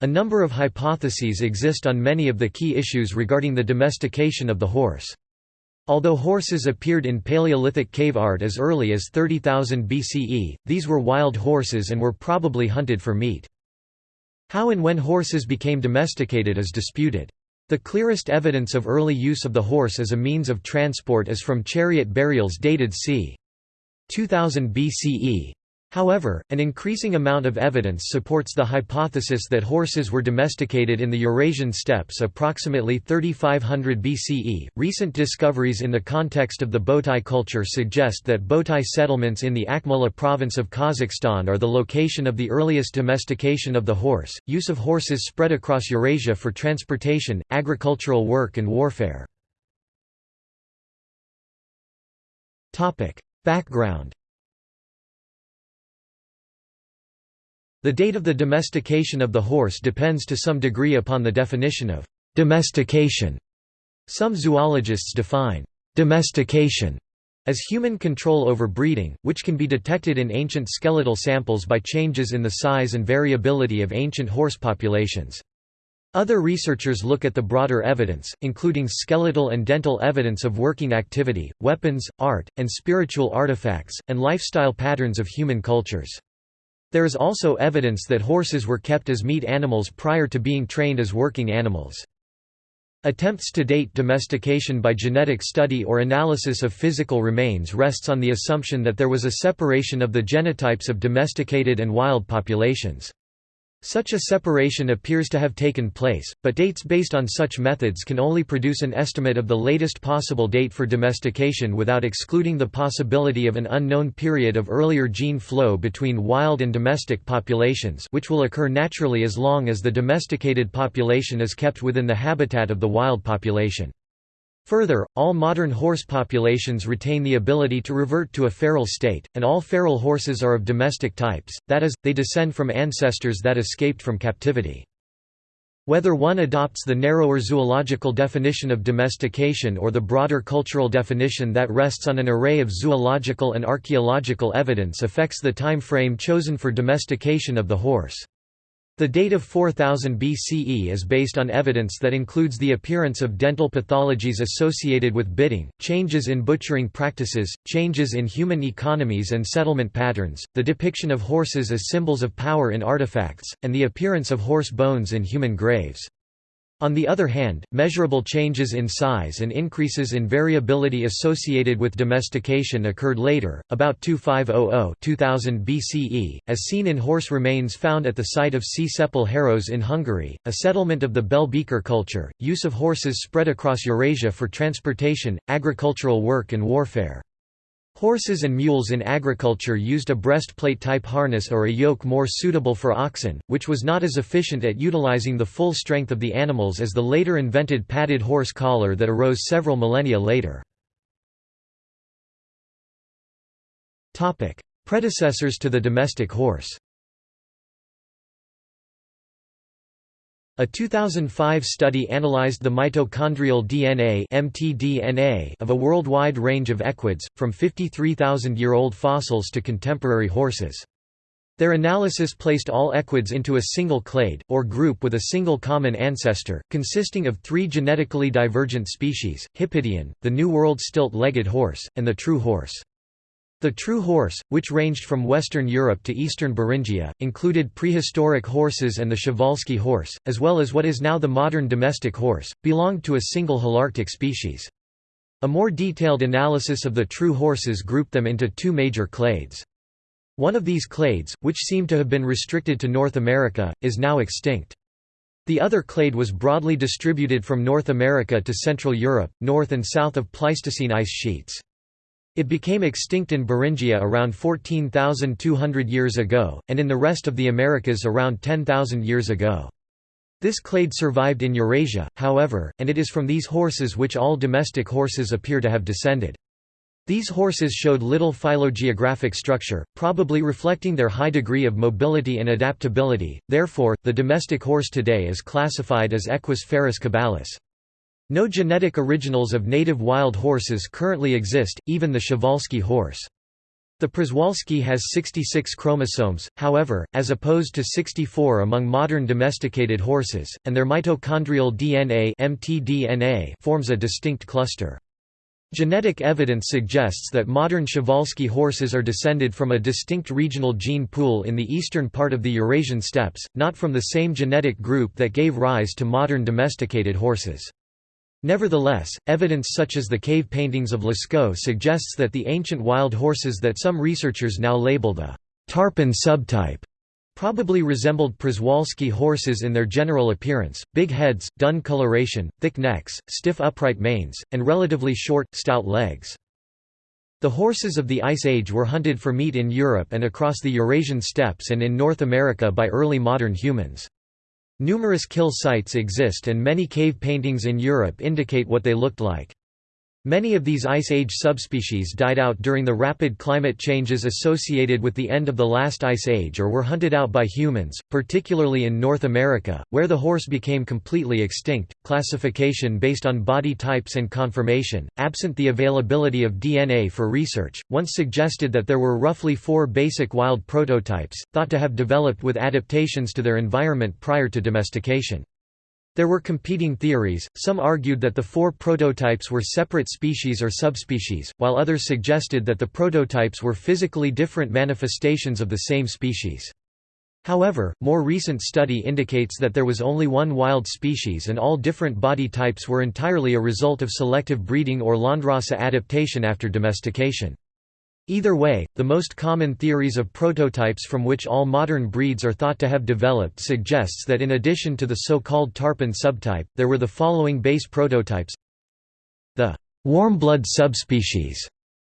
A number of hypotheses exist on many of the key issues regarding the domestication of the horse. Although horses appeared in Paleolithic cave art as early as 30,000 BCE, these were wild horses and were probably hunted for meat. How and when horses became domesticated is disputed. The clearest evidence of early use of the horse as a means of transport is from chariot burials dated c. 2000 BCE, However, an increasing amount of evidence supports the hypothesis that horses were domesticated in the Eurasian steppes approximately 3500 BCE. Recent discoveries in the context of the Botai culture suggest that Botai settlements in the Akmola province of Kazakhstan are the location of the earliest domestication of the horse. Use of horses spread across Eurasia for transportation, agricultural work, and warfare. Topic: Background The date of the domestication of the horse depends to some degree upon the definition of domestication. Some zoologists define domestication as human control over breeding, which can be detected in ancient skeletal samples by changes in the size and variability of ancient horse populations. Other researchers look at the broader evidence, including skeletal and dental evidence of working activity, weapons, art, and spiritual artifacts, and lifestyle patterns of human cultures. There is also evidence that horses were kept as meat animals prior to being trained as working animals. Attempts to date domestication by genetic study or analysis of physical remains rests on the assumption that there was a separation of the genotypes of domesticated and wild populations. Such a separation appears to have taken place, but dates based on such methods can only produce an estimate of the latest possible date for domestication without excluding the possibility of an unknown period of earlier gene flow between wild and domestic populations which will occur naturally as long as the domesticated population is kept within the habitat of the wild population. Further, all modern horse populations retain the ability to revert to a feral state, and all feral horses are of domestic types, that is, they descend from ancestors that escaped from captivity. Whether one adopts the narrower zoological definition of domestication or the broader cultural definition that rests on an array of zoological and archaeological evidence affects the time frame chosen for domestication of the horse. The date of 4000 BCE is based on evidence that includes the appearance of dental pathologies associated with bitting, changes in butchering practices, changes in human economies and settlement patterns, the depiction of horses as symbols of power in artifacts, and the appearance of horse bones in human graves. On the other hand, measurable changes in size and increases in variability associated with domestication occurred later, about 2500-2000 BCE, as seen in horse remains found at the site of C. Csepel Haros in Hungary, a settlement of the Bell Beaker culture. Use of horses spread across Eurasia for transportation, agricultural work and warfare. Horses and mules in agriculture used a breastplate-type harness or a yoke more suitable for oxen, which was not as efficient at utilizing the full strength of the animals as the later invented padded horse collar that arose several millennia later. Predecessors to the domestic horse A 2005 study analyzed the mitochondrial DNA (mtDNA) of a worldwide range of equids, from 53,000-year-old fossils to contemporary horses. Their analysis placed all equids into a single clade, or group with a single common ancestor, consisting of three genetically divergent species, Hippidion, the New World stilt-legged horse, and the true horse. The true horse, which ranged from Western Europe to eastern Beringia, included prehistoric horses and the Przewalski horse, as well as what is now the modern domestic horse, belonged to a single Holarctic species. A more detailed analysis of the true horses grouped them into two major clades. One of these clades, which seemed to have been restricted to North America, is now extinct. The other clade was broadly distributed from North America to Central Europe, north and south of Pleistocene ice sheets. It became extinct in Beringia around 14,200 years ago, and in the rest of the Americas around 10,000 years ago. This clade survived in Eurasia, however, and it is from these horses which all domestic horses appear to have descended. These horses showed little phylogeographic structure, probably reflecting their high degree of mobility and adaptability, therefore, the domestic horse today is classified as Equus ferus caballus. No genetic originals of native wild horses currently exist, even the Przewalski horse. The Przewalski has 66 chromosomes, however, as opposed to 64 among modern domesticated horses, and their mitochondrial DNA mtDNA forms a distinct cluster. Genetic evidence suggests that modern Przewalski horses are descended from a distinct regional gene pool in the eastern part of the Eurasian steppes, not from the same genetic group that gave rise to modern domesticated horses. Nevertheless, evidence such as the cave paintings of Lascaux suggests that the ancient wild horses that some researchers now label the Tarpan subtype probably resembled Przewalski horses in their general appearance, big heads, dun coloration, thick necks, stiff upright manes, and relatively short, stout legs. The horses of the Ice Age were hunted for meat in Europe and across the Eurasian steppes and in North America by early modern humans. Numerous kill sites exist and many cave paintings in Europe indicate what they looked like. Many of these Ice Age subspecies died out during the rapid climate changes associated with the end of the last Ice Age or were hunted out by humans, particularly in North America, where the horse became completely extinct. Classification based on body types and conformation, absent the availability of DNA for research, once suggested that there were roughly four basic wild prototypes, thought to have developed with adaptations to their environment prior to domestication. There were competing theories, some argued that the four prototypes were separate species or subspecies, while others suggested that the prototypes were physically different manifestations of the same species. However, more recent study indicates that there was only one wild species and all different body types were entirely a result of selective breeding or landrace adaptation after domestication. Either way, the most common theories of prototypes from which all modern breeds are thought to have developed suggests that in addition to the so-called Tarpan subtype, there were the following base prototypes The warmblood subspecies,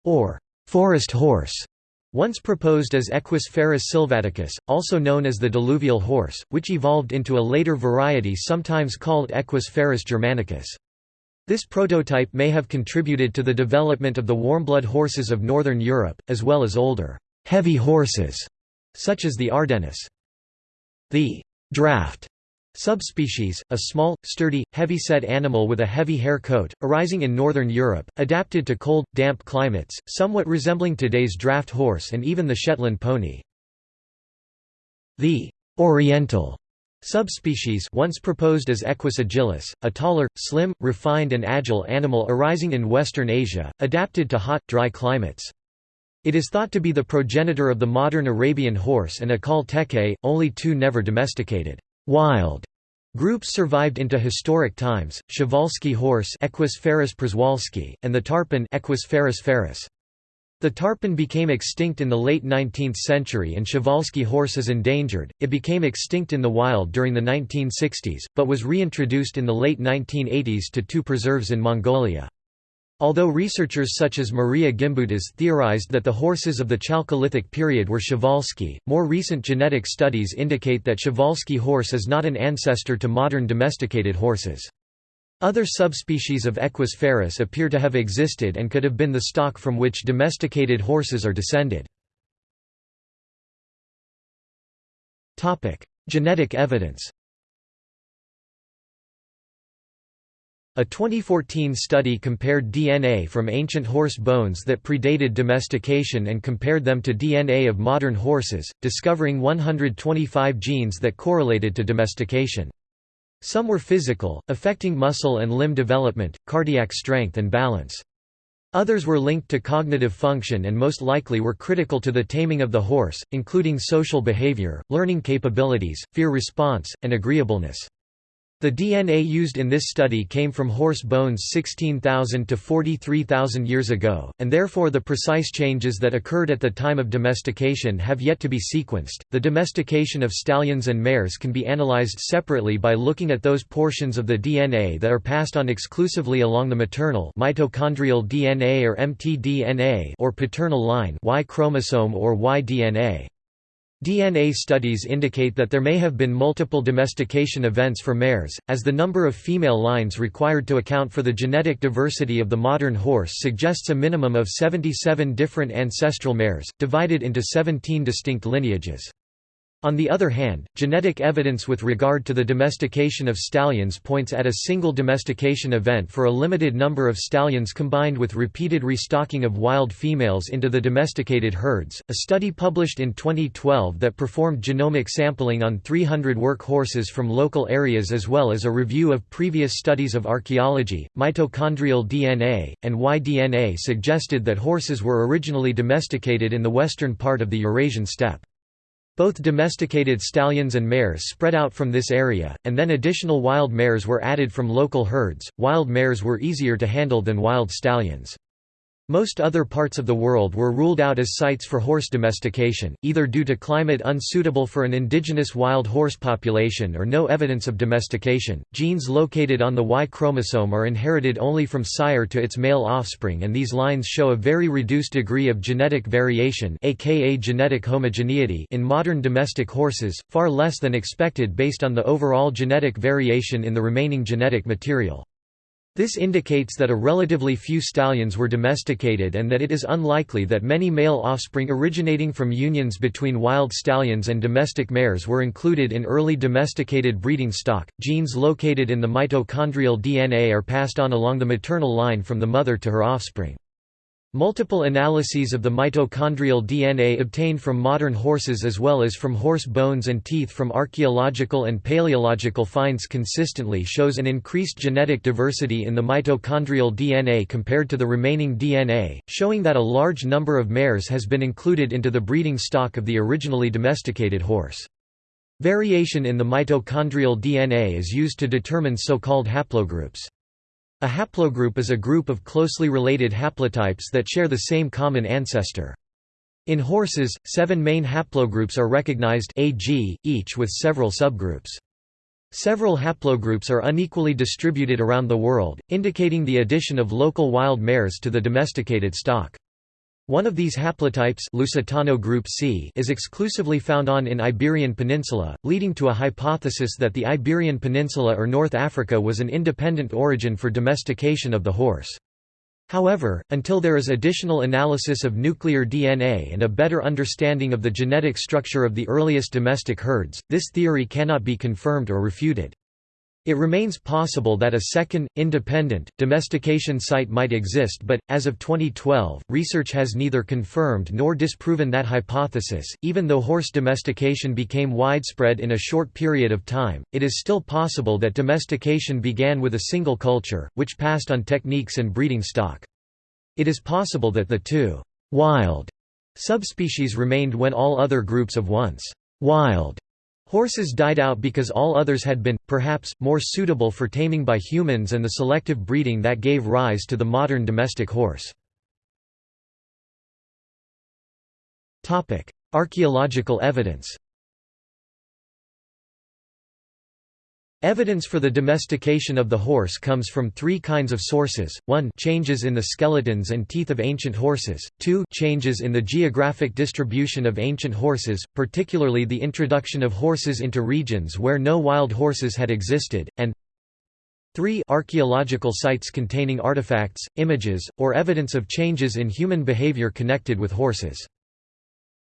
or forest horse, once proposed as Equus ferus sylvaticus, also known as the diluvial horse, which evolved into a later variety sometimes called Equus ferus germanicus. This prototype may have contributed to the development of the warmblood horses of northern Europe, as well as older, heavy horses, such as the Ardennes. The draft subspecies, a small, sturdy, heavy-set animal with a heavy hair coat, arising in northern Europe, adapted to cold, damp climates, somewhat resembling today's draft horse and even the Shetland pony. The oriental Subspecies once proposed as Equus agilis, a taller, slim, refined and agile animal arising in Western Asia, adapted to hot, dry climates. It is thought to be the progenitor of the modern Arabian horse and Akhal-Teke, only two never domesticated wild groups survived into historic times, Przewalski horse Equus ferus and the Tarpan Equus ferus ferus. The tarpan became extinct in the late 19th century and Przewalski horse is endangered. It became extinct in the wild during the 1960s, but was reintroduced in the late 1980s to two preserves in Mongolia. Although researchers such as Maria Gimbutas theorized that the horses of the Chalcolithic period were Przewalski, more recent genetic studies indicate that Przewalski horse is not an ancestor to modern domesticated horses. Other subspecies of Equus ferus appear to have existed and could have been the stock from which domesticated horses are descended. Genetic evidence A 2014 study compared DNA from ancient horse bones that predated domestication and compared them to DNA of modern horses, discovering 125 genes that correlated to domestication. Some were physical, affecting muscle and limb development, cardiac strength and balance. Others were linked to cognitive function and most likely were critical to the taming of the horse, including social behavior, learning capabilities, fear response, and agreeableness. The DNA used in this study came from horse bones 16,000 to 43,000 years ago, and therefore the precise changes that occurred at the time of domestication have yet to be sequenced. The domestication of stallions and mares can be analyzed separately by looking at those portions of the DNA that are passed on exclusively along the maternal mitochondrial DNA or mtDNA or paternal line Y chromosome or Y DNA. DNA studies indicate that there may have been multiple domestication events for mares, as the number of female lines required to account for the genetic diversity of the modern horse suggests a minimum of 77 different ancestral mares, divided into 17 distinct lineages. On the other hand, genetic evidence with regard to the domestication of stallions points at a single domestication event for a limited number of stallions combined with repeated restocking of wild females into the domesticated herds. A study published in 2012 that performed genomic sampling on 300 work horses from local areas as well as a review of previous studies of archaeology, mitochondrial DNA, and Y-DNA suggested that horses were originally domesticated in the western part of the Eurasian steppe. Both domesticated stallions and mares spread out from this area, and then additional wild mares were added from local herds. Wild mares were easier to handle than wild stallions. Most other parts of the world were ruled out as sites for horse domestication, either due to climate unsuitable for an indigenous wild horse population or no evidence of domestication. Genes located on the Y chromosome are inherited only from sire to its male offspring and these lines show a very reduced degree of genetic variation aka genetic homogeneity in modern domestic horses, far less than expected based on the overall genetic variation in the remaining genetic material. This indicates that a relatively few stallions were domesticated and that it is unlikely that many male offspring originating from unions between wild stallions and domestic mares were included in early domesticated breeding stock. Genes located in the mitochondrial DNA are passed on along the maternal line from the mother to her offspring. Multiple analyses of the mitochondrial DNA obtained from modern horses as well as from horse bones and teeth from archaeological and paleological finds consistently shows an increased genetic diversity in the mitochondrial DNA compared to the remaining DNA, showing that a large number of mares has been included into the breeding stock of the originally domesticated horse. Variation in the mitochondrial DNA is used to determine so-called haplogroups. A haplogroup is a group of closely related haplotypes that share the same common ancestor. In horses, seven main haplogroups are recognized AG, each with several subgroups. Several haplogroups are unequally distributed around the world, indicating the addition of local wild mares to the domesticated stock. One of these haplotypes Lusitano group C is exclusively found on in Iberian Peninsula, leading to a hypothesis that the Iberian Peninsula or North Africa was an independent origin for domestication of the horse. However, until there is additional analysis of nuclear DNA and a better understanding of the genetic structure of the earliest domestic herds, this theory cannot be confirmed or refuted. It remains possible that a second, independent, domestication site might exist but, as of 2012, research has neither confirmed nor disproven that hypothesis. Even though horse domestication became widespread in a short period of time, it is still possible that domestication began with a single culture, which passed on techniques and breeding stock. It is possible that the two wild subspecies remained when all other groups of once wild Horses died out because all others had been, perhaps, more suitable for taming by humans and the selective breeding that gave rise to the modern domestic horse. Archaeological evidence Evidence for the domestication of the horse comes from three kinds of sources, 1 changes in the skeletons and teeth of ancient horses, 2 changes in the geographic distribution of ancient horses, particularly the introduction of horses into regions where no wild horses had existed, and 3 archaeological sites containing artifacts, images, or evidence of changes in human behavior connected with horses.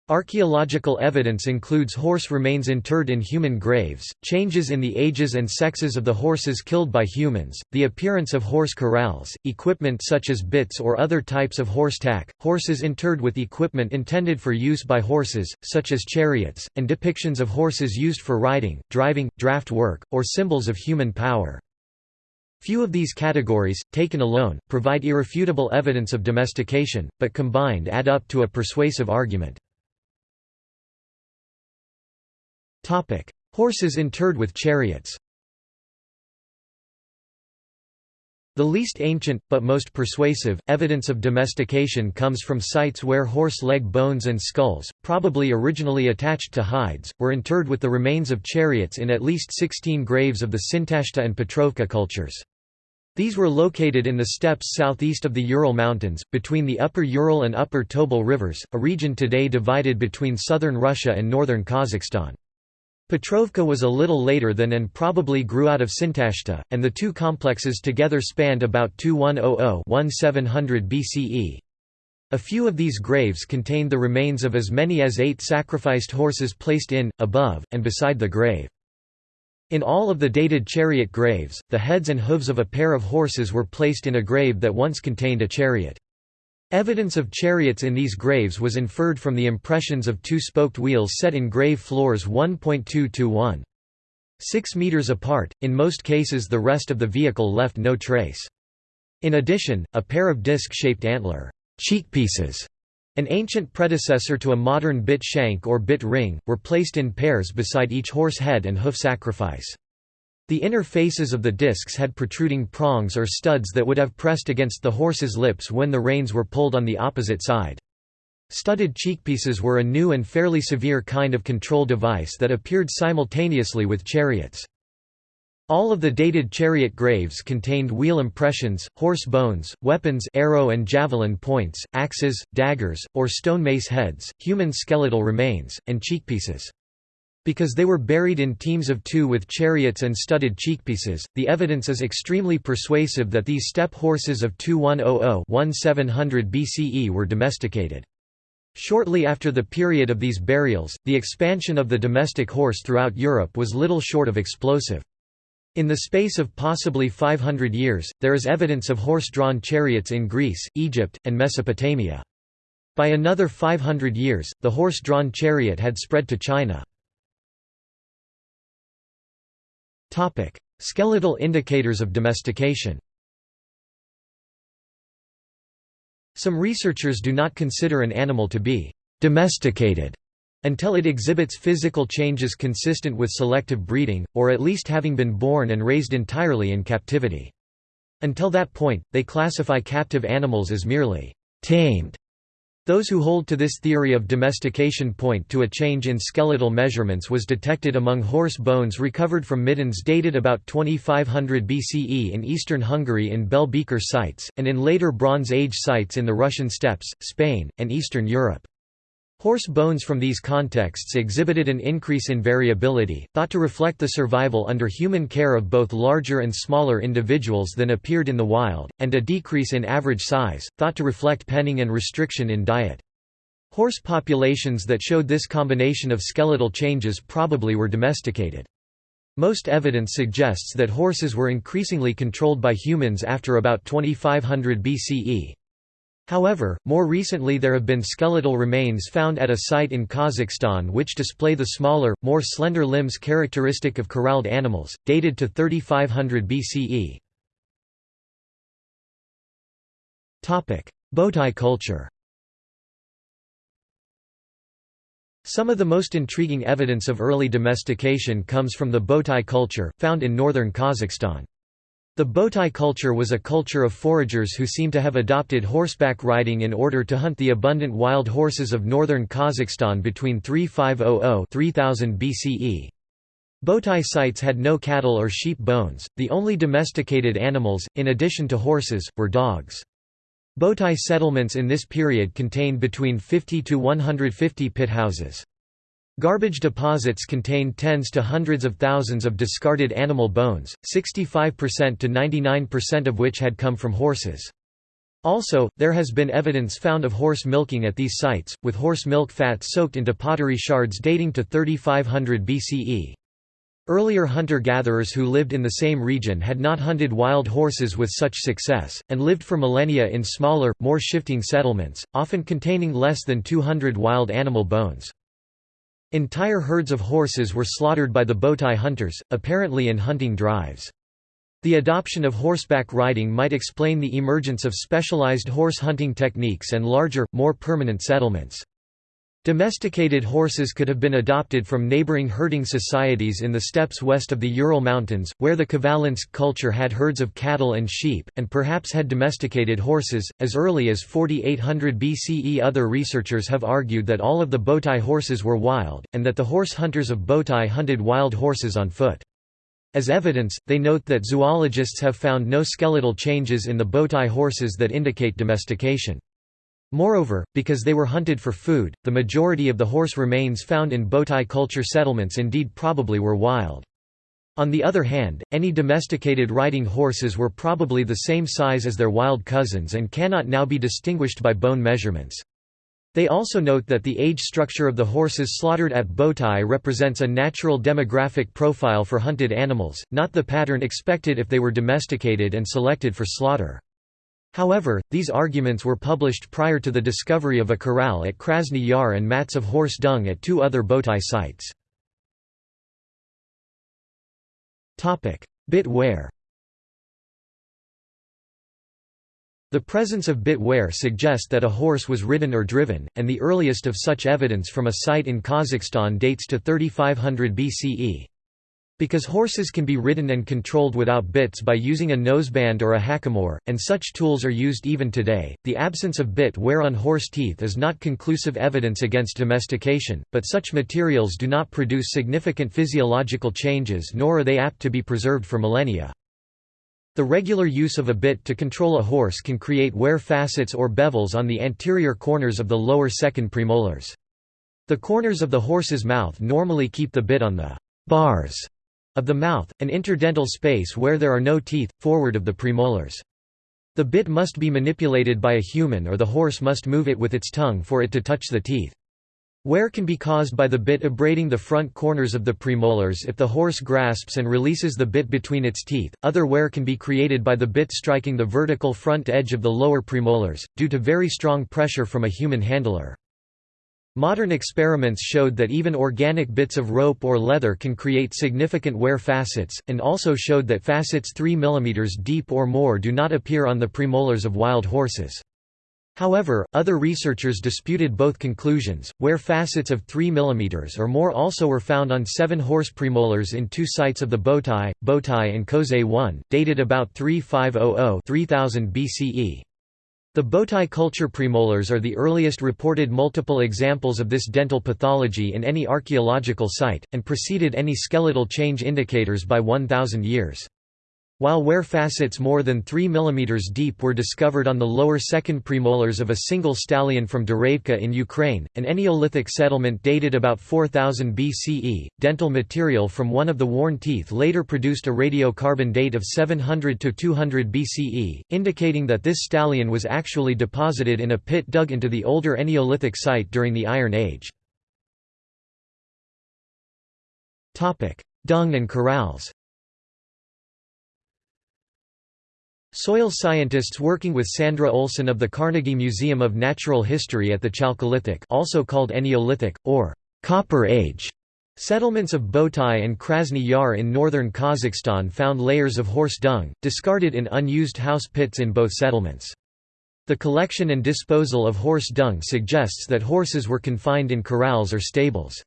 Archaeological evidence includes horse remains interred in human graves, changes in the ages and sexes of the horses killed by humans, the appearance of horse corrals, equipment such as bits or other types of horse tack, horses interred with equipment intended for use by horses, such as chariots, and depictions of horses used for riding, driving, draft work, or symbols of human power. Few of these categories, taken alone, provide irrefutable evidence of domestication, but combined add up to a persuasive argument. Horses interred with chariots The least ancient, but most persuasive, evidence of domestication comes from sites where horse leg bones and skulls, probably originally attached to hides, were interred with the remains of chariots in at least 16 graves of the Sintashta and Petrovka cultures. These were located in the steppes southeast of the Ural Mountains, between the Upper Ural and Upper Tobol rivers, a region today divided between southern Russia and northern Kazakhstan. Petrovka was a little later than and probably grew out of Sintashta, and the two complexes together spanned about 2100–1700 BCE. A few of these graves contained the remains of as many as eight sacrificed horses placed in, above, and beside the grave. In all of the dated chariot graves, the heads and hooves of a pair of horses were placed in a grave that once contained a chariot. Evidence of chariots in these graves was inferred from the impressions of two-spoked wheels set in grave floors 1.2 to 1. 6 meters apart, in most cases the rest of the vehicle left no trace. In addition, a pair of disc-shaped antler cheekpieces, an ancient predecessor to a modern bit shank or bit ring, were placed in pairs beside each horse head and hoof sacrifice. The inner faces of the discs had protruding prongs or studs that would have pressed against the horse's lips when the reins were pulled on the opposite side. Studded cheekpieces were a new and fairly severe kind of control device that appeared simultaneously with chariots. All of the dated chariot graves contained wheel impressions, horse bones, weapons arrow and javelin points, axes, daggers, or stone mace heads, human skeletal remains, and cheekpieces. Because they were buried in teams of two with chariots and studded cheekpieces, the evidence is extremely persuasive that these steppe horses of 2100–1700 BCE were domesticated. Shortly after the period of these burials, the expansion of the domestic horse throughout Europe was little short of explosive. In the space of possibly 500 years, there is evidence of horse-drawn chariots in Greece, Egypt, and Mesopotamia. By another 500 years, the horse-drawn chariot had spread to China. Skeletal indicators of domestication. Some researchers do not consider an animal to be domesticated until it exhibits physical changes consistent with selective breeding, or at least having been born and raised entirely in captivity. Until that point, they classify captive animals as merely tamed those who hold to this theory of domestication point to a change in skeletal measurements was detected among horse bones recovered from middens dated about 2500 BCE in eastern Hungary in Bell Beaker sites, and in later Bronze Age sites in the Russian steppes, Spain, and Eastern Europe. Horse bones from these contexts exhibited an increase in variability, thought to reflect the survival under human care of both larger and smaller individuals than appeared in the wild, and a decrease in average size, thought to reflect penning and restriction in diet. Horse populations that showed this combination of skeletal changes probably were domesticated. Most evidence suggests that horses were increasingly controlled by humans after about 2500 BCE. However, more recently there have been skeletal remains found at a site in Kazakhstan which display the smaller, more slender limbs characteristic of corralled animals, dated to 3500 BCE. Botai culture Some of the most intriguing evidence of early domestication comes from the Botai culture, found in northern Kazakhstan. The Botai culture was a culture of foragers who seem to have adopted horseback riding in order to hunt the abundant wild horses of northern Kazakhstan between 3500–3000 BCE. Botai sites had no cattle or sheep bones, the only domesticated animals, in addition to horses, were dogs. Botai settlements in this period contained between 50 to 150 pit houses. Garbage deposits contain tens to hundreds of thousands of discarded animal bones, 65% to 99% of which had come from horses. Also, there has been evidence found of horse milking at these sites, with horse milk fat soaked into pottery shards dating to 3500 BCE. Earlier hunter-gatherers who lived in the same region had not hunted wild horses with such success, and lived for millennia in smaller, more shifting settlements, often containing less than 200 wild animal bones. Entire herds of horses were slaughtered by the Botai hunters, apparently in hunting drives. The adoption of horseback riding might explain the emergence of specialized horse hunting techniques and larger, more permanent settlements. Domesticated horses could have been adopted from neighboring herding societies in the steppes west of the Ural Mountains, where the Khvalynsk culture had herds of cattle and sheep, and perhaps had domesticated horses. As early as 4800 BCE, other researchers have argued that all of the Botai horses were wild, and that the horse hunters of Botai hunted wild horses on foot. As evidence, they note that zoologists have found no skeletal changes in the Botai horses that indicate domestication. Moreover, because they were hunted for food, the majority of the horse remains found in Botai culture settlements indeed probably were wild. On the other hand, any domesticated riding horses were probably the same size as their wild cousins and cannot now be distinguished by bone measurements. They also note that the age structure of the horses slaughtered at Botai represents a natural demographic profile for hunted animals, not the pattern expected if they were domesticated and selected for slaughter. However, these arguments were published prior to the discovery of a corral at Krasny Yar and mats of horse dung at two other Botai sites. Bit wear The presence of bit wear suggests that a horse was ridden or driven, and the earliest of such evidence from a site in Kazakhstan dates to 3500 BCE. Because horses can be ridden and controlled without bits by using a noseband or a hackamore, and such tools are used even today, the absence of bit wear on horse teeth is not conclusive evidence against domestication, but such materials do not produce significant physiological changes nor are they apt to be preserved for millennia. The regular use of a bit to control a horse can create wear facets or bevels on the anterior corners of the lower second premolars. The corners of the horse's mouth normally keep the bit on the bars of the mouth, an interdental space where there are no teeth, forward of the premolars. The bit must be manipulated by a human or the horse must move it with its tongue for it to touch the teeth. Wear can be caused by the bit abrading the front corners of the premolars if the horse grasps and releases the bit between its teeth. Other wear can be created by the bit striking the vertical front edge of the lower premolars, due to very strong pressure from a human handler. Modern experiments showed that even organic bits of rope or leather can create significant wear facets, and also showed that facets 3 mm deep or more do not appear on the premolars of wild horses. However, other researchers disputed both conclusions, where facets of 3 mm or more also were found on seven horse premolars in two sites of the Botai, Botai and Kozhai 1, dated about 3500-3000 BCE. The Botai culture premolars are the earliest reported multiple examples of this dental pathology in any archaeological site, and preceded any skeletal change indicators by 1000 years. While wear facets more than 3 mm deep were discovered on the lower second premolars of a single stallion from Dereivka in Ukraine, an Eneolithic settlement dated about 4000 BCE, dental material from one of the worn teeth later produced a radiocarbon date of 700 to 200 BCE, indicating that this stallion was actually deposited in a pit dug into the older Eneolithic site during the Iron Age. Dung and corrals Soil scientists working with Sandra Olsen of the Carnegie Museum of Natural History at the Chalcolithic also called Eneolithic, or Copper Age, settlements of Botai and Krasny Yar in northern Kazakhstan found layers of horse dung, discarded in unused house pits in both settlements. The collection and disposal of horse dung suggests that horses were confined in corrals or stables.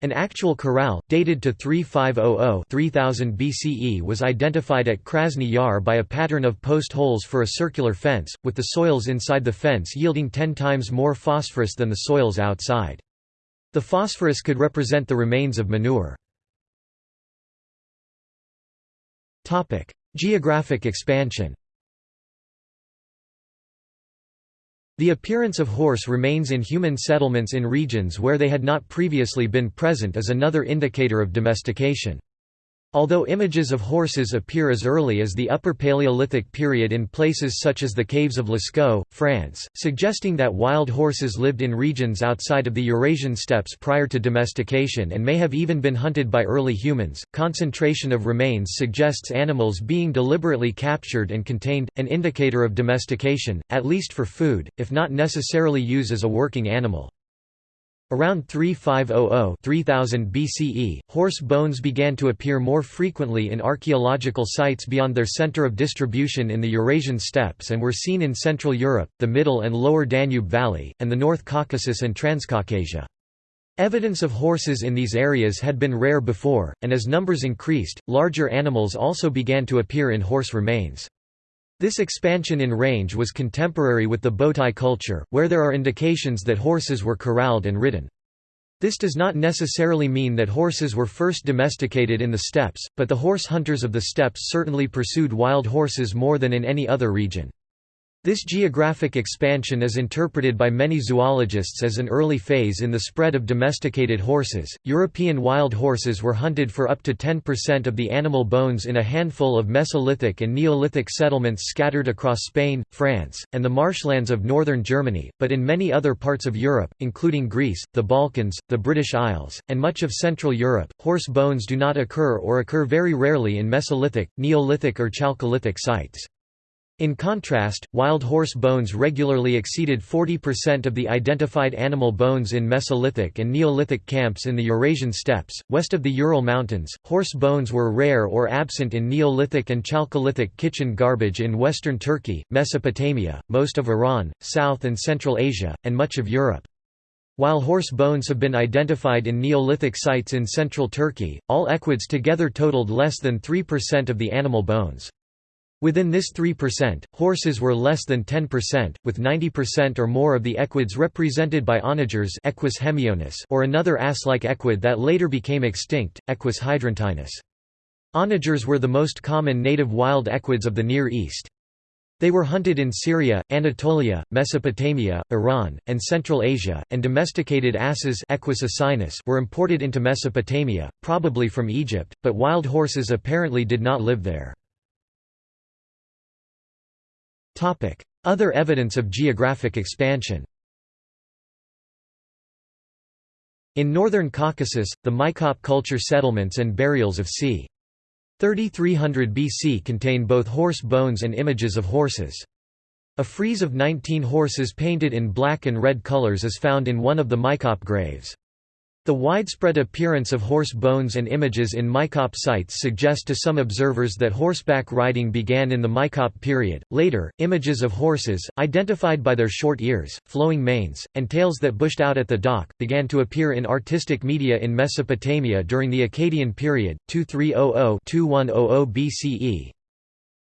An actual corral, dated to 3500-3000 BCE was identified at Krasny Yar by a pattern of post holes for a circular fence, with the soils inside the fence yielding ten times more phosphorus than the soils outside. The phosphorus could represent the remains of manure. Geographic expansion The appearance of horse remains in human settlements in regions where they had not previously been present is another indicator of domestication. Although images of horses appear as early as the Upper Paleolithic period in places such as the caves of Lascaux, France, suggesting that wild horses lived in regions outside of the Eurasian steppes prior to domestication and may have even been hunted by early humans, concentration of remains suggests animals being deliberately captured and contained, an indicator of domestication, at least for food, if not necessarily used as a working animal. Around 3500-3000 BCE, horse bones began to appear more frequently in archaeological sites beyond their center of distribution in the Eurasian steppes and were seen in Central Europe, the Middle and Lower Danube Valley, and the North Caucasus and Transcaucasia. Evidence of horses in these areas had been rare before, and as numbers increased, larger animals also began to appear in horse remains. This expansion in range was contemporary with the Botai culture, where there are indications that horses were corralled and ridden. This does not necessarily mean that horses were first domesticated in the steppes, but the horse hunters of the steppes certainly pursued wild horses more than in any other region. This geographic expansion is interpreted by many zoologists as an early phase in the spread of domesticated horses. European wild horses were hunted for up to 10% of the animal bones in a handful of Mesolithic and Neolithic settlements scattered across Spain, France, and the marshlands of northern Germany, but in many other parts of Europe, including Greece, the Balkans, the British Isles, and much of Central Europe, horse bones do not occur or occur very rarely in Mesolithic, Neolithic or Chalcolithic sites. In contrast, wild horse bones regularly exceeded 40% of the identified animal bones in Mesolithic and Neolithic camps in the Eurasian steppes. West of the Ural Mountains, horse bones were rare or absent in Neolithic and Chalcolithic kitchen garbage in western Turkey, Mesopotamia, most of Iran, South and Central Asia, and much of Europe. While horse bones have been identified in Neolithic sites in central Turkey, all equids together totaled less than 3% of the animal bones. Within this 3%, horses were less than 10%, with 90% or more of the equids represented by onagers Equus hemionus or another ass-like equid that later became extinct, Equus hydruntinus. Onagers were the most common native wild equids of the Near East. They were hunted in Syria, Anatolia, Mesopotamia, Iran, and Central Asia, and domesticated asses Equus asinus were imported into Mesopotamia, probably from Egypt, but wild horses apparently did not live there. Other evidence of geographic expansion In northern Caucasus, the Maykop culture settlements and burials of c. 3300 BC contain both horse bones and images of horses. A frieze of 19 horses painted in black and red colors is found in one of the Maykop graves. The widespread appearance of horse bones and images in Maykop sites suggest to some observers that horseback riding began in the Maykop period. Later, images of horses, identified by their short ears, flowing manes, and tails that bushed out at the dock, began to appear in artistic media in Mesopotamia during the Akkadian period, 2300–2100 BCE.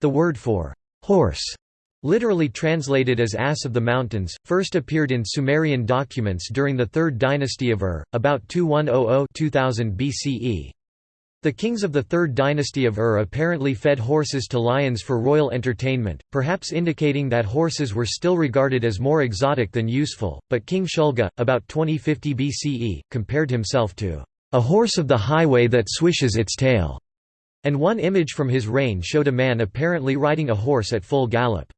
The word for horse Literally translated as Ass of the Mountains, first appeared in Sumerian documents during the Third Dynasty of Ur, about 2100–2000 BCE. The kings of the Third Dynasty of Ur apparently fed horses to lions for royal entertainment, perhaps indicating that horses were still regarded as more exotic than useful, but King Shulgi, about 2050 BCE, compared himself to a horse of the highway that swishes its tail, and one image from his reign showed a man apparently riding a horse at full gallop.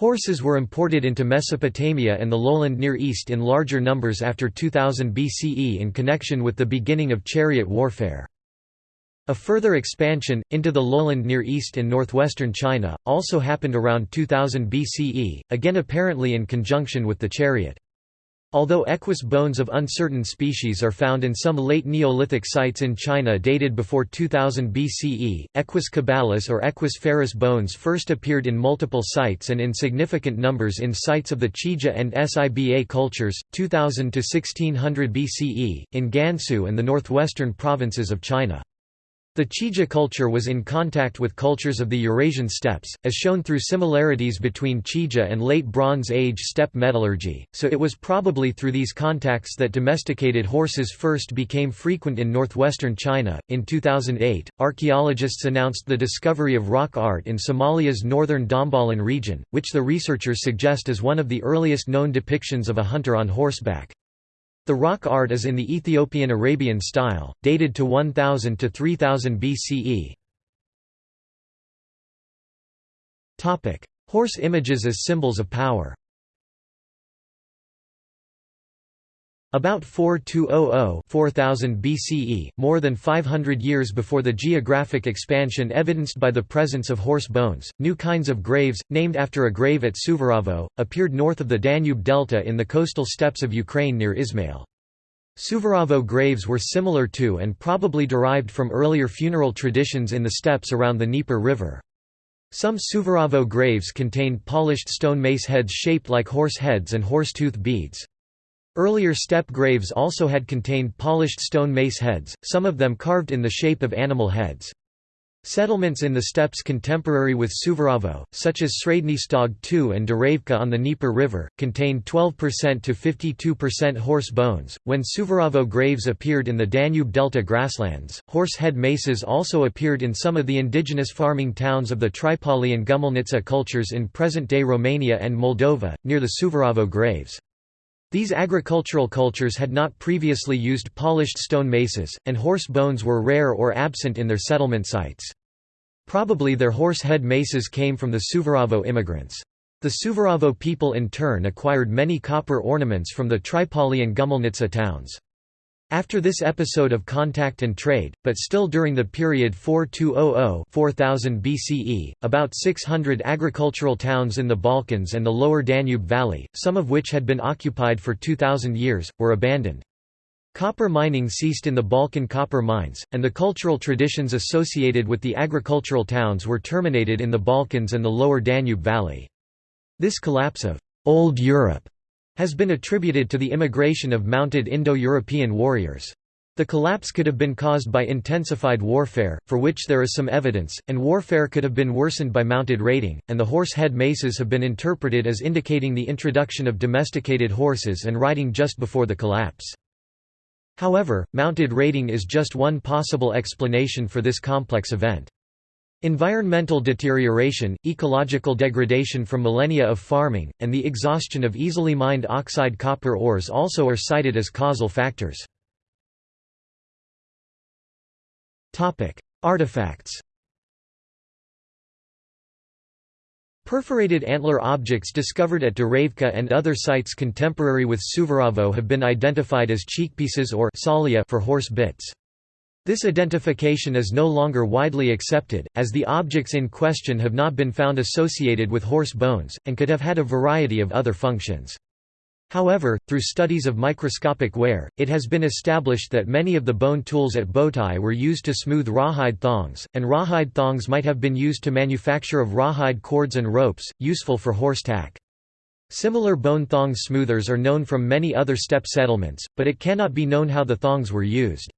Horses were imported into Mesopotamia and the lowland Near East in larger numbers after 2000 BCE in connection with the beginning of chariot warfare. A further expansion, into the lowland Near East and northwestern China, also happened around 2000 BCE, again apparently in conjunction with the chariot. Although equus bones of uncertain species are found in some late Neolithic sites in China dated before 2000 BCE, equus caballus or equus ferus bones first appeared in multiple sites and in significant numbers in sites of the Qijia and Siba cultures, 2000 to 1600 BCE, in Gansu and the northwestern provinces of China. The Qijia culture was in contact with cultures of the Eurasian steppes, as shown through similarities between Qijia and Late Bronze Age steppe metallurgy, so it was probably through these contacts that domesticated horses first became frequent in northwestern China. In 2008, archaeologists announced the discovery of rock art in Somalia's northern Dhambalin region, which the researchers suggest is one of the earliest known depictions of a hunter on horseback. The rock art is in the Ethiopian Arabian style, dated to 1000 to 3000 BCE. Horse images as symbols of power About 4200–4000 BCE, more than 500 years before the geographic expansion evidenced by the presence of horse bones, new kinds of graves, named after a grave at Suvorovo, appeared north of the Danube delta in the coastal steppes of Ukraine near Izmail. Suvorovo graves were similar to and probably derived from earlier funeral traditions in the steppes around the Dnieper River. Some Suvorovo graves contained polished stone mace heads shaped like horse heads and horse-tooth beads. Earlier steppe graves also had contained polished stone mace heads, some of them carved in the shape of animal heads. Settlements in the steppes contemporary with Suvorov, such as Sredny Stog II and Dereivka on the Dnieper River, contained 12% to 52% horse bones. When Suvorov graves appeared in the Danube Delta grasslands, horse head maces also appeared in some of the indigenous farming towns of the Tripolye and Gumelnitsa cultures in present day Romania and Moldova, near the Suvorov graves. These agricultural cultures had not previously used polished stone maces, and horse bones were rare or absent in their settlement sites. Probably their horse head maces came from the Suvorovo immigrants. The Suvorovo people in turn acquired many copper ornaments from the Tripolye and Gumelnitsa towns. After this episode of contact and trade, but still during the period 4200–4000 BCE, about 600 agricultural towns in the Balkans and the lower Danube Valley, some of which had been occupied for 2,000 years, were abandoned. Copper mining ceased in the Balkan copper mines, and the cultural traditions associated with the agricultural towns were terminated in the Balkans and the lower Danube Valley. This collapse of «Old Europe» has been attributed to the immigration of mounted Indo-European warriors. The collapse could have been caused by intensified warfare, for which there is some evidence, and warfare could have been worsened by mounted raiding, and the horse head maces have been interpreted as indicating the introduction of domesticated horses and riding just before the collapse. However, mounted raiding is just one possible explanation for this complex event. Environmental deterioration, ecological degradation from millennia of farming, and the exhaustion of easily mined oxide copper ores also are cited as causal factors. Artifacts Perforated antler objects discovered at Dereivka and other sites contemporary with Suvorovo have been identified as cheekpieces or for horse bits. This identification is no longer widely accepted, as the objects in question have not been found associated with horse bones, and could have had a variety of other functions. However, through studies of microscopic wear, it has been established that many of the bone tools at Botai were used to smooth rawhide thongs, and rawhide thongs might have been used to manufacture of rawhide cords and ropes, useful for horse tack. Similar bone thong smoothers are known from many other steppe settlements, but it cannot be known how the thongs were used.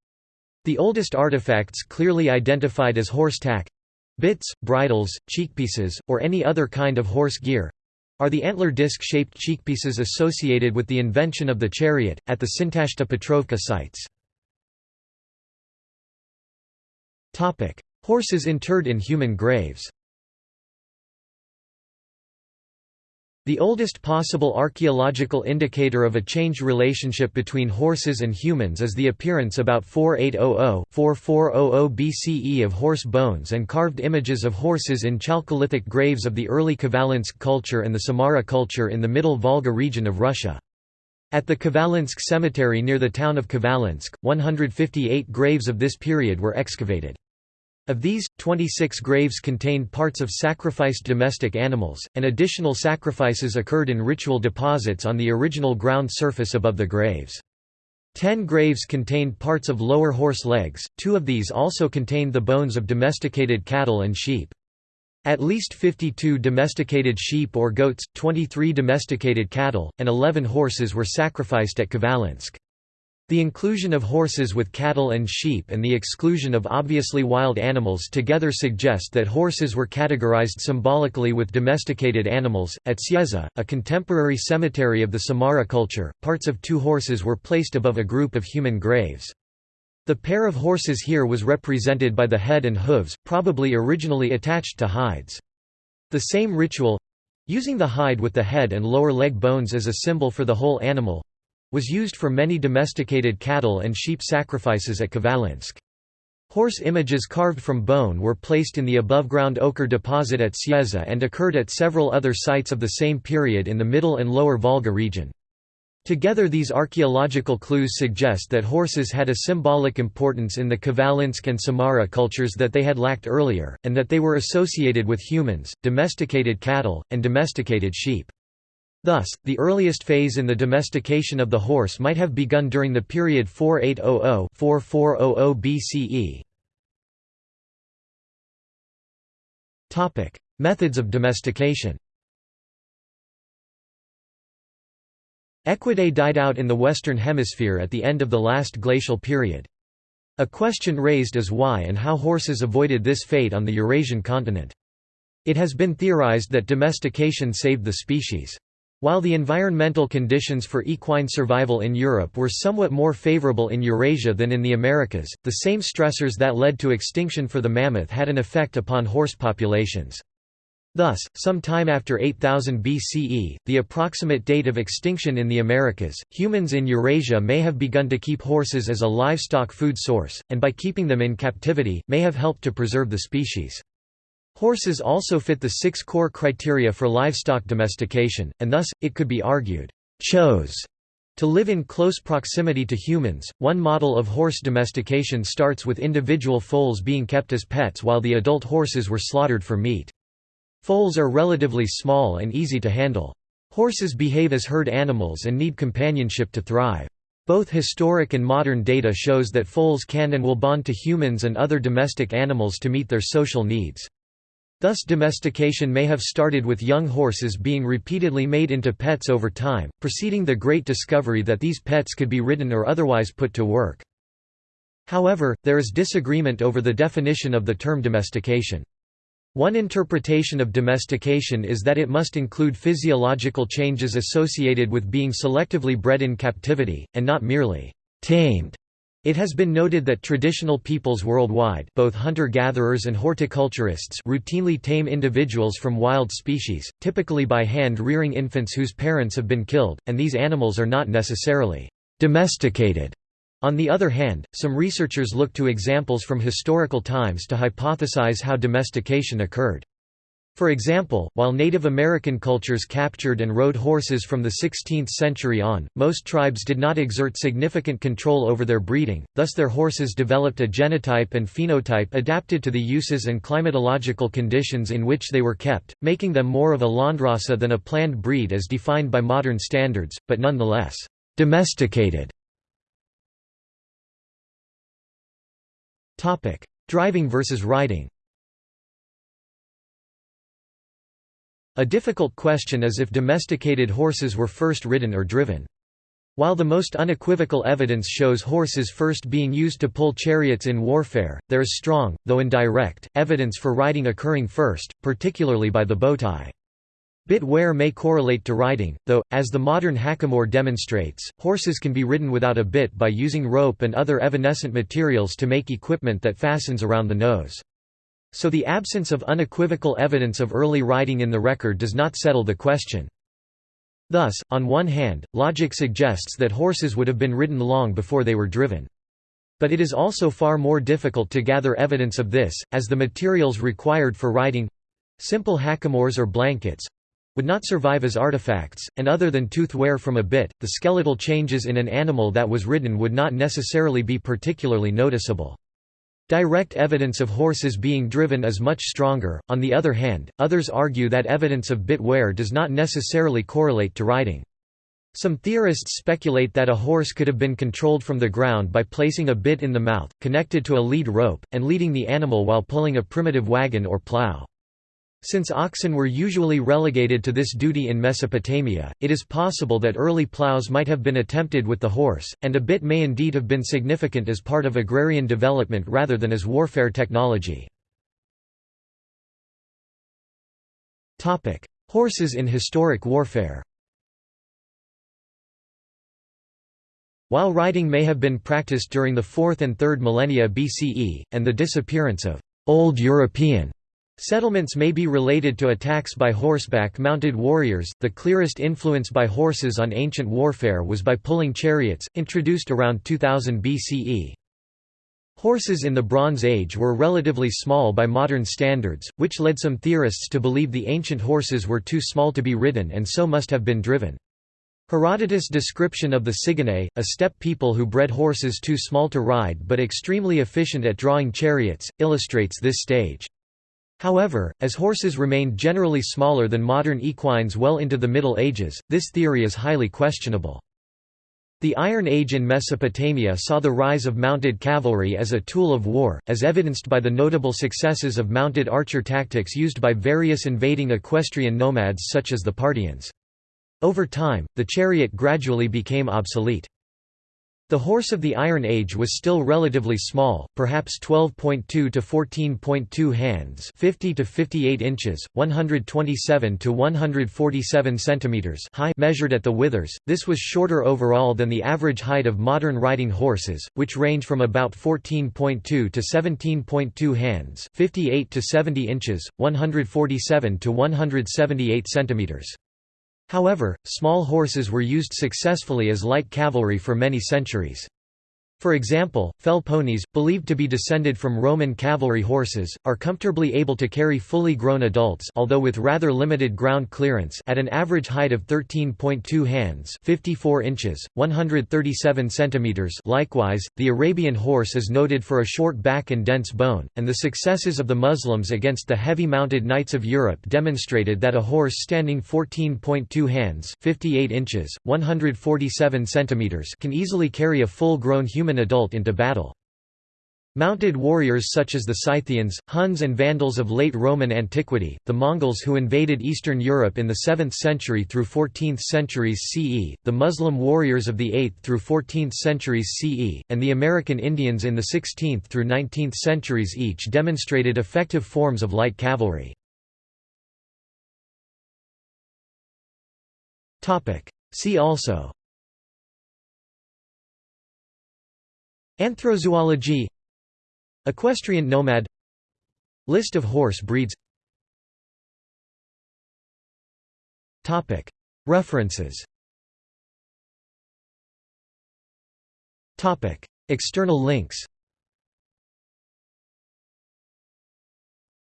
The oldest artifacts clearly identified as horse tack—bits, bridles, cheekpieces, or any other kind of horse gear—are the antler disc-shaped cheekpieces associated with the invention of the chariot, at the Sintashta Petrovka sites. Horses interred in human graves The oldest possible archaeological indicator of a changed relationship between horses and humans is the appearance about 4800–4400 BCE of horse bones and carved images of horses in Chalcolithic graves of the early Khvalynsk culture and the Samara culture in the Middle Volga region of Russia. At the Khvalynsk cemetery near the town of Khvalynsk, 158 graves of this period were excavated. Of these, 26 graves contained parts of sacrificed domestic animals, and additional sacrifices occurred in ritual deposits on the original ground surface above the graves. Ten graves contained parts of lower horse legs, two of these also contained the bones of domesticated cattle and sheep. At least 52 domesticated sheep or goats, 23 domesticated cattle, and 11 horses were sacrificed at Khvalynsk. The inclusion of horses with cattle and sheep and the exclusion of obviously wild animals together suggest that horses were categorized symbolically with domesticated animals. At S'yezzhe, a contemporary cemetery of the Samara culture, parts of two horses were placed above a group of human graves. The pair of horses here was represented by the head and hooves, probably originally attached to hides. The same ritual using the hide with the head and lower leg bones as a symbol for the whole animal was used for many domesticated cattle and sheep sacrifices at Khvalynsk. Horse images carved from bone were placed in the above-ground ochre deposit at S'yezzhe and occurred at several other sites of the same period in the Middle and Lower Volga region. Together these archaeological clues suggest that horses had a symbolic importance in the Khvalynsk and Samara cultures that they had lacked earlier, and that they were associated with humans, domesticated cattle, and domesticated sheep. Thus, the earliest phase in the domestication of the horse might have begun during the period 4800–4400 BCE. Methods of domestication Equidae died out in the Western Hemisphere at the end of the last glacial period. A question raised is why and how horses avoided this fate on the Eurasian continent. It has been theorized that domestication saved the species. While the environmental conditions for equine survival in Europe were somewhat more favorable in Eurasia than in the Americas, the same stressors that led to extinction for the mammoth had an effect upon horse populations. Thus, some time after 8000 BCE, the approximate date of extinction in the Americas, humans in Eurasia may have begun to keep horses as a livestock food source, and by keeping them in captivity, may have helped to preserve the species. Horses also fit the six core criteria for livestock domestication, and thus, it could be argued, chose to live in close proximity to humans. One model of horse domestication starts with individual foals being kept as pets while the adult horses were slaughtered for meat. Foals are relatively small and easy to handle. Horses behave as herd animals and need companionship to thrive. Both historic and modern data shows that foals can and will bond to humans and other domestic animals to meet their social needs. Thus domestication may have started with young horses being repeatedly made into pets over time, preceding the great discovery that these pets could be ridden or otherwise put to work. However, there is disagreement over the definition of the term domestication. One interpretation of domestication is that it must include physiological changes associated with being selectively bred in captivity, and not merely tamed. It has been noted that traditional peoples worldwide both hunter-gatherers and horticulturists routinely tame individuals from wild species, typically by hand rearing infants whose parents have been killed, and these animals are not necessarily domesticated. On the other hand, some researchers look to examples from historical times to hypothesize how domestication occurred. For example, while Native American cultures captured and rode horses from the 16th century on, most tribes did not exert significant control over their breeding, thus their horses developed a genotype and phenotype adapted to the uses and climatological conditions in which they were kept, making them more of a landrace than a planned breed as defined by modern standards, but nonetheless, domesticated. Driving versus riding A difficult question is if domesticated horses were first ridden or driven. While the most unequivocal evidence shows horses first being used to pull chariots in warfare, there is strong, though indirect, evidence for riding occurring first, particularly by the Botai. Bit wear may correlate to riding, though, as the modern hackamore demonstrates, horses can be ridden without a bit by using rope and other evanescent materials to make equipment that fastens around the nose. So the absence of unequivocal evidence of early riding in the record does not settle the question. Thus, on one hand, logic suggests that horses would have been ridden long before they were driven. But it is also far more difficult to gather evidence of this, as the materials required for riding—simple hackamores or blankets—would not survive as artifacts, and other than tooth wear from a bit, the skeletal changes in an animal that was ridden would not necessarily be particularly noticeable. Direct evidence of horses being driven is much stronger, on the other hand, others argue that evidence of bit wear does not necessarily correlate to riding. Some theorists speculate that a horse could have been controlled from the ground by placing a bit in the mouth, connected to a lead rope, and leading the animal while pulling a primitive wagon or plow. Since oxen were usually relegated to this duty in Mesopotamia, it is possible that early plows might have been attempted with the horse, and a bit may indeed have been significant as part of agrarian development rather than as warfare technology. Horses in historic warfare While riding may have been practiced during the 4th and 3rd millennia BCE, and the disappearance of «Old European» Settlements may be related to attacks by horseback mounted warriors. The clearest influence by horses on ancient warfare was by pulling chariots, introduced around 2000 BCE. Horses in the Bronze Age were relatively small by modern standards, which led some theorists to believe the ancient horses were too small to be ridden and so must have been driven. Herodotus' description of the Sigynnae, a steppe people who bred horses too small to ride but extremely efficient at drawing chariots, illustrates this stage. However, as horses remained generally smaller than modern equines well into the Middle Ages, this theory is highly questionable. The Iron Age in Mesopotamia saw the rise of mounted cavalry as a tool of war, as evidenced by the notable successes of mounted archer tactics used by various invading equestrian nomads such as the Parthians. Over time, the chariot gradually became obsolete. The horse of the Iron Age was still relatively small, perhaps 12.2 to 14.2 hands, 50 to 58 inches, 127 to 147 centimeters high measured at the withers. This was shorter overall than the average height of modern riding horses, which range from about 14.2 to 17.2 hands, 58 to 70 inches, 147 to 178 centimeters. However, small horses were used successfully as light cavalry for many centuries. For example, fell ponies, believed to be descended from Roman cavalry horses, are comfortably able to carry fully grown adults although with rather limited ground clearance at an average height of 13.2 hands 54 inches, 137 centimeters. Likewise, the Arabian horse is noted for a short back and dense bone, and the successes of the Muslims against the heavy-mounted knights of Europe demonstrated that a horse standing 14.2 hands 58 inches, 147 centimeters can easily carry a full-grown human human adult into battle. Mounted warriors such as the Scythians, Huns and Vandals of late Roman antiquity, the Mongols who invaded Eastern Europe in the 7th century through 14th centuries CE, the Muslim warriors of the 8th through 14th centuries CE, and the American Indians in the 16th through 19th centuries each demonstrated effective forms of light cavalry. See also Anthrozoology. Equestrian nomad. List of horse breeds. References. External links.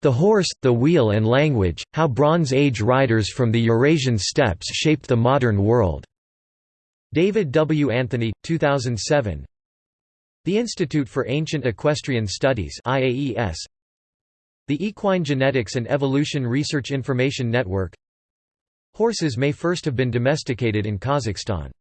The Horse, the Wheel and Language, How Bronze Age Riders from the Eurasian Steppes Shaped the Modern World. David W. Anthony, 2007 the Institute for Ancient Equestrian Studies IAES The Equine Genetics and Evolution Research Information Network. Horses may first have been domesticated in Kazakhstan